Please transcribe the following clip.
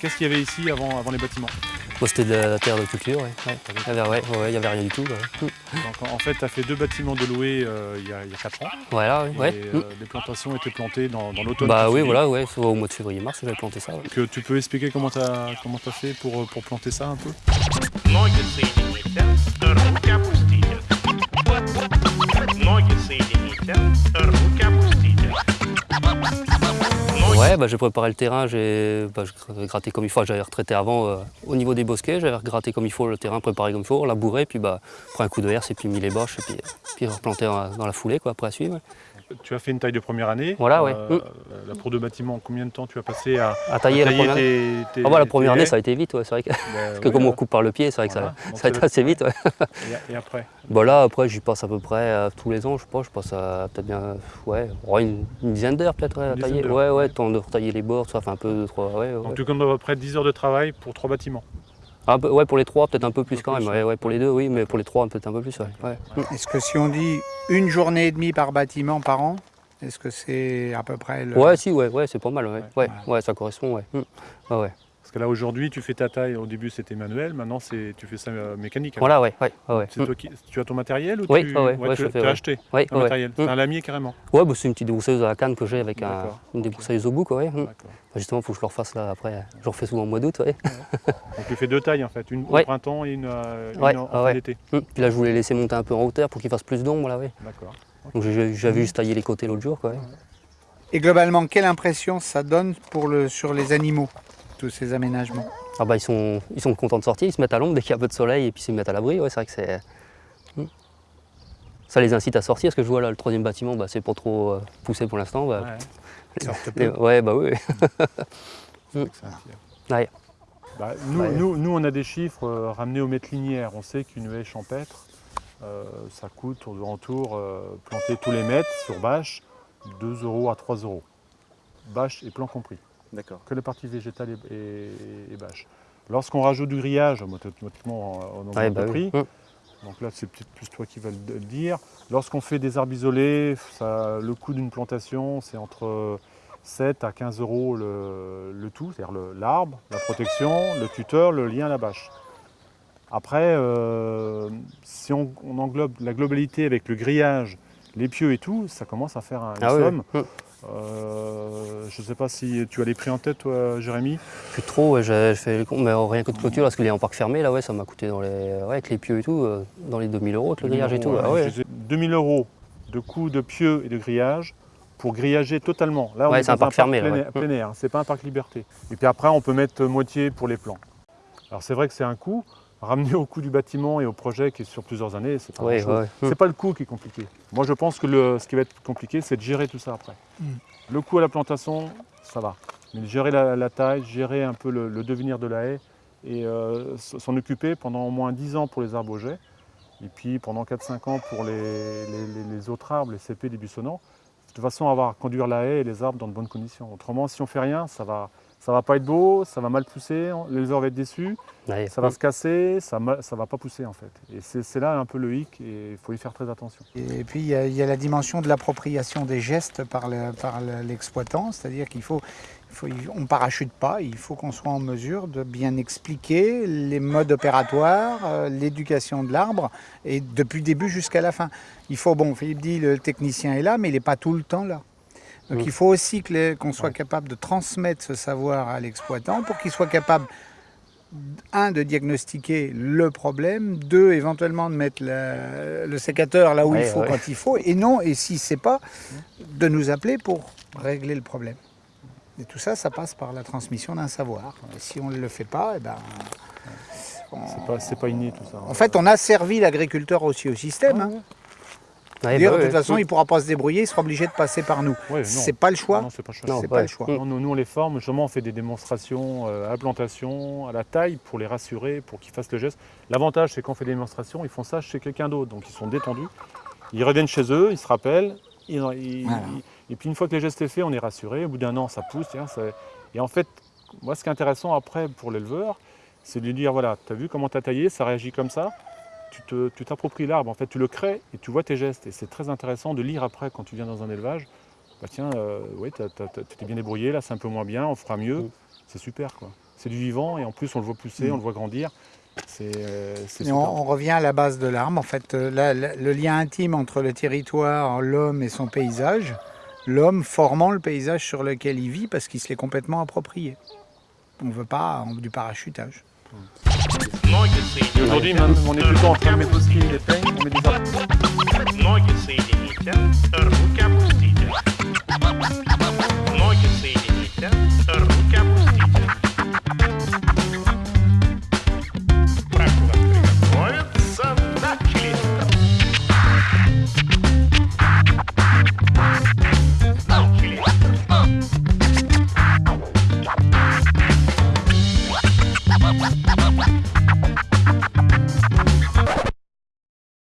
Qu'est-ce qu'il y avait ici avant, avant les bâtiments? Bon, C'était de la terre de culture, ouais. ouais. Il n'y avait, ouais, y avait rien du tout. ouais. Donc, en- fait, tu as fait deux bâtiments de louer euh, il, y a, il y a 4 ans. Voilà, ouais. euh, Mm. les plantations étaient plantées dans, dans l'automne. Bah oui, voilà, ouais, au mois de février-mars, j'avais planté ça. Que tu peux expliquer comment tu as, comment as fait pour, euh, pour planter ça un peu? Ouais, bah, j'ai préparé le terrain, j'ai bah, gratté comme il faut. J'avais retraité avant euh, au niveau des bosquets, j'avais gratté comme il faut le terrain, préparé comme il faut, labouré, puis bah, pris un coup de herse et puis mis les bâches et puis, puis replanté dans, dans la foulée quoi, après à suivre. Tu as fait une taille de première année. Voilà, ouais. Euh, Là, pour deux bâtiments, combien de temps tu as passé à, À tailler à la tailler première année. tes, tes- Ah bah, la première année, ça a été vite, ouais, c'est vrai que, Bah, parce que comme on là. coupe par le pied, c'est vrai Voilà. que Donc, ça, a été assez vite. Ouais. Et, et après? Bah là, après, j'y passe à peu près euh, tous les ans, je pense. Je passe à peut-être bien, ouais, une, une dizaine d'heures peut-être à tailler. Ouais, ouais, temps de retailler les bords, ça fait un peu, trois, ouais, ouais. Donc tu comptes à peu près 10 heures de travail pour trois bâtiments? Un peu- ouais, pour les trois, peut-être un peu plus quand plus, même. Ouais, ouais, pour les deux, oui, mais pour les trois, peut-être un peu plus. Ouais. Ouais. Est-ce que si on dit une journée et demie par bâtiment par an, est-ce que c'est à peu près le... Ouais, si, ouais, ouais, c'est pas mal. Ouais, Ouais. ouais, ouais, ça correspond. Ouais. Mm. Ouais, ouais. Parce que là aujourd'hui tu fais ta taille, au début c'était manuel, maintenant c'est tu fais ça euh, mécanique. alors. Voilà, ouais, ouais, ouais. ouais. C'est Mm. toi qui, tu as ton matériel ou Oui, tu, ouais, ouais, ouais, tu fais, ouais. acheté Ouais, un ouais. matériel Mm. C'est un lamier carrément. Ouais, bah, c'est une petite débousseuse à la canne que j'ai avec un- une débroussailleuse au bout, quoi. Ouais. Mm. D'accord. Bah, Justement, il faut que je le refasse là après. Je refais souvent au mois d'août. Ouais. Donc tu fais deux tailles en fait, une au printemps et une, euh, une Ouais, en, en fin ouais. d'été. Mm. Puis là, je voulais laisser monter un peu en hauteur pour qu'il fasse plus d'ombre. Là, ouais. D'accord. Donc j'ai- j'avais juste taillé les côtés l'autre jour. Quoi, ouais. Et globalement, quelle impression ça donne pour le, sur les animaux, tous ces aménagements Ah bah, ils, sont, ils sont contents de sortir, ils se mettent à l'ombre dès qu'il y a un peu de soleil et puis ils se mettent à l'abri. Ouais, c'est vrai que c'est. Mm. Ça les incite à sortir, parce que je vois là le troisième bâtiment, bah, c'est pas trop euh, poussé pour l'instant. Bah, Ouais, Ils sortent les- peu. ouais, bah oui. Ouais. Bah, nous, Ouais. nous, nous, on a des chiffres euh, ramenés au mètre linéaire. On sait qu'une haie champêtre, euh, ça coûte aux alentours, euh, planter tous les mètres sur bâche, 2 euros à 3 euros. Bâche et plan compris. D'accord. Que la partie végétale et bâche. Lorsqu'on rajoute du grillage, automatiquement on augmente Ouais, le bah prix. Mm. Donc là, c'est peut-être plus toi qui vas le dire. Lorsqu'on fait des arbres isolés, ça- le coût d'une plantation, c'est entre 7 à 15 euros le, le tout, c'est-à-dire l'arbre, la protection, le tuteur, le lien à la bâche. Après, euh, si on, on englobe la globalité avec le grillage, les pieux et tout, ça commence à faire un, une Ah somme. mm. Euh, je ne sais pas si tu as les prix en tête, toi, Jérémy. Plus trop, ouais, fait les comptes, mais rien que de clôture, parce qu'il est en parc fermé, là, ouais, ça m'a coûté dans les, ouais, avec les pieux et tout, euh, dans les 2000 euros avec le grillage et tout. 2000 ah euros, ouais. je disais 2000 euros de coût de pieux et de grillage pour grillager totalement. Là, on Ouais, est c'est un parc fermé, plein, plein air, c'est pas un parc liberté. Et puis après, on peut mettre moitié pour les plans. Alors c'est vrai que c'est un coût. Ramener au coût du bâtiment et au projet qui est sur plusieurs années, c'est pas Ouais, grand-chose. ouais, ouais. C'est pas le coût qui est compliqué. Moi, je pense que le, ce qui va être compliqué, c'est de gérer tout ça après. Mm. Le coût à la plantation, ça va. Mais gérer la, la taille, gérer un peu le, le devenir de la haie et euh, s'en occuper pendant au moins 10 ans pour les arbres au jet et puis pendant 4-5 ans pour les, les- les- les autres arbres, les CP, les buissonnants, de toute façon avoir conduire la haie et les arbres dans de bonnes conditions. Autrement, si on fait rien, ça va, ça va pas être beau, ça va mal pousser, l'éleveur va être déçu, Ouais, ça va se casser, ça ne va pas pousser en fait. Et c'est là un peu le hic et il faut y faire très attention. Et puis il y, a- il y a la dimension de l'appropriation des gestes par le- par le- l'exploitant, c'est-à-dire qu'il faut, il faut, on parachute pas, il faut qu'on soit en mesure de bien expliquer les modes opératoires, euh, l'éducation de l'arbre, et depuis le début jusqu'à la fin. Il faut, bon, Philippe dit, le technicien est là, mais il n'est pas tout le temps là. Donc il faut aussi qu'on soit Ouais. capable de transmettre ce savoir à l'exploitant pour qu'il soit capable un, de diagnostiquer le problème, deux, éventuellement de mettre le, le sécateur là où il faut ouais. quand il faut, et non, et si c'est pas, de nous appeler pour régler le problème. Et tout ça, ça passe par la transmission d'un savoir. Et si on ne le fait pas, eh ben, C'est pas, pas inné tout ça. en fait, on a servi l'agriculteur aussi au système. hein. Ouais, Dire, bah de toute façon, il ne pourra pas se débrouiller, il sera obligé de passer par nous. Ouais, c'est pas le choix. Non, c'est pas le choix. Non, c'est ouais. pas le choix. Non, nous, nous, on les forme, justement, on fait des démonstrations euh, à la plantation, à la taille, pour les rassurer, pour qu'ils fassent le geste. L'avantage, c'est qu'on fait des démonstrations, ils font ça chez quelqu'un d'autre, donc ils sont détendus. Ils reviennent chez eux, ils se rappellent, ils- ils- Voilà. ils- et puis une fois que le geste est fait, on est rassuré. Au bout d'un an, ça pousse. tiens, ça- Et en fait, moi, ce qui est intéressant après pour l'éleveur, c'est de lui dire voilà, tu as vu comment tu as taillé, ça réagit comme ça tu t'appropries l'arbre, en fait, tu le crées et tu vois tes gestes. Et c'est très intéressant de lire après quand tu viens dans un élevage. Bah tiens, oui, tu t'es bien débrouillé, là c'est un peu moins bien, on fera mieux. Mm. C'est super quoi. C'est du vivant et en plus on le voit pousser, mm. on le voit grandir. Euh, on, revient à la base de l'arbre. En fait, euh, le lien intime entre le territoire, l'homme et son paysage, l'homme formant le paysage sur lequel il vit parce qu'il se l'est complètement approprié. On ne veut pas du parachutage aujourd'hui, même, on est plutôt en train de mettre on met.